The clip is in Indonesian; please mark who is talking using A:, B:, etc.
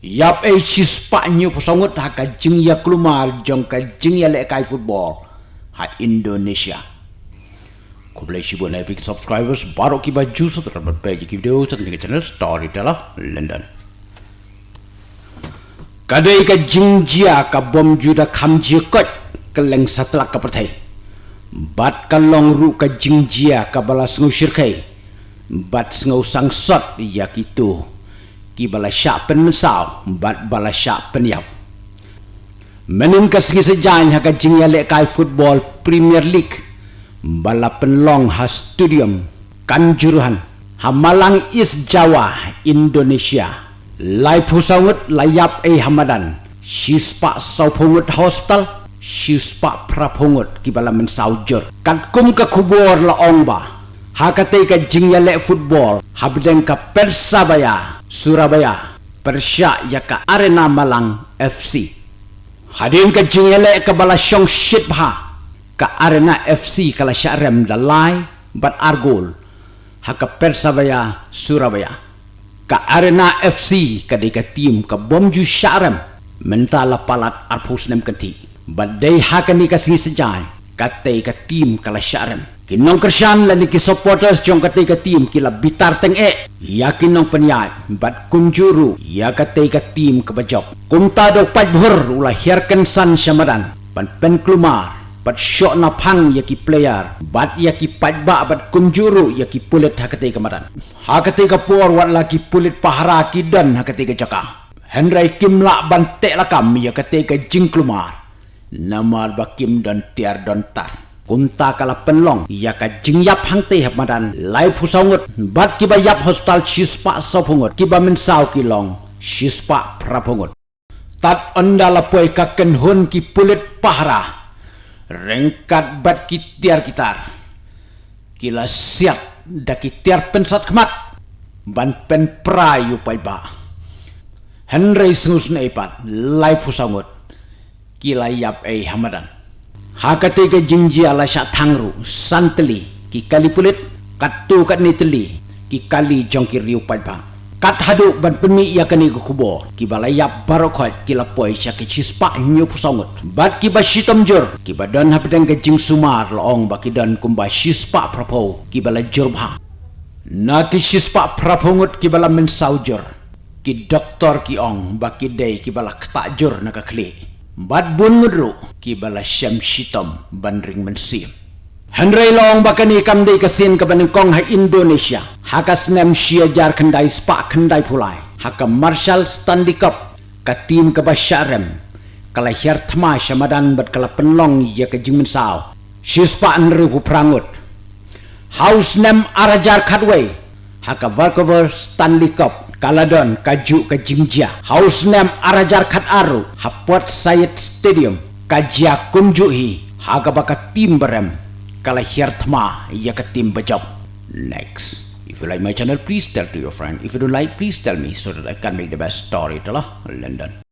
A: Yap ay sispa nyo pasangot ha ka jing ya klumar jong ka jing ya lekai football ha Indonesia. Ko boleh si buat epic subscribers baru ki baju so terdapat page ki video sa kini channel Storyteller London. Kadai ka jing jia ka bom juda kam jia kot keleng setelah ka pertai. Bat ka long ru ka jing jia ka balas ngusir kai. Bat ngau sang sot ya kitu ki bala syak pen mesau bat bala syak pen yau menin ka sigi sejan ha ka jing yale kai football premier league. Bala pen long ha stadium kanjuruhan ha malang is jawa indonesia. Lai pusangut layap e hamadan. Sispa saupungut hospital sispa prapungut ki bala men saujur. Kan kum ka kubur la ongba Hakate ka jingyale football habden ka Persabaya Surabaya Persya ya ka Arena Malang FC Hadin ka jingyale ka balasyong shitbha ka Arena FC kala syarem dalai bat argol. Haka Persabaya Surabaya. Ka Arena FC ka di ka team ka bomju syarem mentala palat arpus nem kanti badai haka ni sejai ka te ka team kala syarem kinong kersian lani ki supporters jong kate ka team kila bitar teng e. Ya kinong penyat bat kunjuru. Ya kate ka team ke bajok. Kumta do pat bhur ula hiarkan san syamadan. Pan pen klumar bat shot na pang ya ki player. Bat ya ki pat ba bat kunjuru ya ki pulit ha kate kamadan ha kate ka por wat la ki pulit pahara ki dan ha kate ka jaka. Henry Kim la ban te la kam ya kate ka namar bakim dan tiar dan tar. Kunta kala penlong ya ka jingyap hangte hap madan. Lai phusaungut bat kiba yap hospital chispa sopungut kiba min sau kilong chispa prapungut tat poi ka kenhun ki pulit pahra. Rengkat bat ki tiar kitar kila siap da ki tiar pensat kemat. Ban pen prayu pai ba. Henry sungus na ipat lai phusaungut kila yap ei hamadan. Hakate ke jingji ala syak thangru santeli ki kali pulit katu kat ni teli ki kali jongki riu kat hadu ban pemi ya kani ku kubo ki barokot ki lapoi syak ki chispa nyu pusongut bat ki ba shitam jur ki badan hapdang jing sumar loong ba ki dan kumba shispa prapo ki bala jurba na ki shispa prapongut ki bala ki doktor ki ong ba ki dei ki na ka kli Bat bun ngudru ki bala syam shitam bandring mensim. Henry long bakani kamdai kasin ke kong ha Indonesia. Haka snem shia jar kendai spa kendai pulai. Haka Marshall Stanley Cup ka tim ke basyarem. Kala hiar thma syamadan bat kala penlong ya ke jingmen sao. Shispa anru pu prangut. House nem arajar kadway. Haka Vancouver Stanley Cup Kaladon kaju ke Jingja Haus nem arajar kat aru. Hapot Sayed Stadium. Kajia kumjuhi tim berem Kala hirtma Ya ke tim bejob Next. If you like my channel please tell to your friend. If you don't like please tell me So that I can make the best story. Telah London